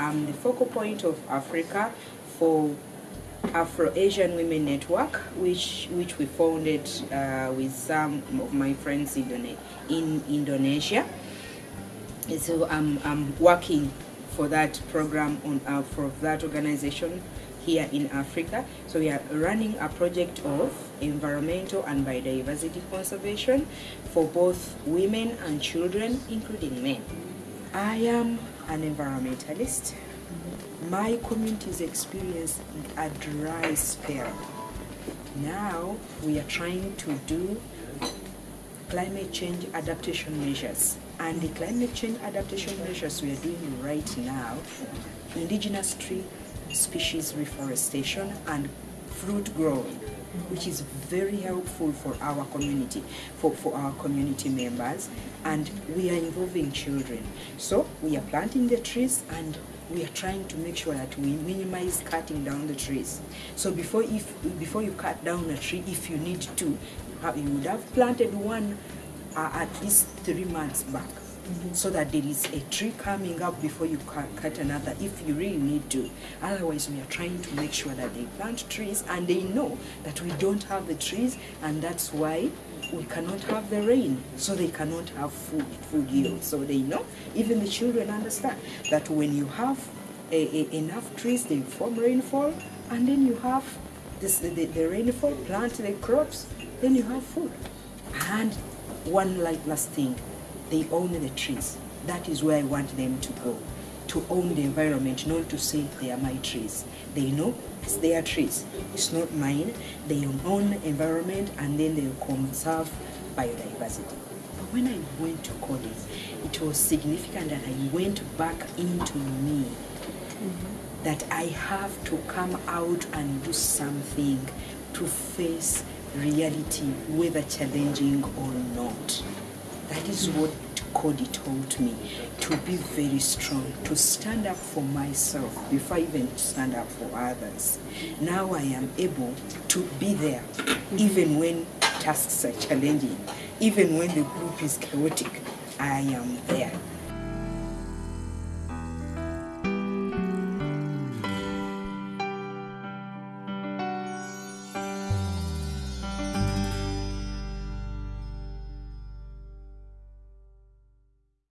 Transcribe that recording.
I'm the focal point of Africa for Afro-Asian Women Network, which which we founded uh, with some of my friends in, in Indonesia. So I'm, I'm working for that program on uh, for that organization here in Africa. So we are running a project of environmental and biodiversity conservation for both women and children, including men. I am an environmentalist. My community is experiencing a dry spell. Now we are trying to do climate change adaptation measures. And the climate change adaptation measures we are doing right now, indigenous tree species reforestation and fruit growing which is very helpful for our community, for, for our community members, and we are involving children. So we are planting the trees and we are trying to make sure that we minimize cutting down the trees. So before, if, before you cut down a tree, if you need to, you would have planted one uh, at least three months back so that there is a tree coming up before you cut another if you really need to. Otherwise, we are trying to make sure that they plant trees and they know that we don't have the trees and that's why we cannot have the rain, so they cannot have food, food yield. So they know, even the children understand that when you have a, a, enough trees, they form rainfall, and then you have this, the, the rainfall, plant the crops, then you have food. And one last thing, they own the trees. That is where I want them to go, to own the environment, not to say they are my trees. They know it's their trees. It's not mine. They own the environment and then they conserve biodiversity. But when I went to college, it was significant that I went back into me. Mm -hmm. That I have to come out and do something to face reality, whether challenging or not. That is what Coady told me, to be very strong, to stand up for myself before I even stand up for others. Now I am able to be there, even when tasks are challenging, even when the group is chaotic, I am there.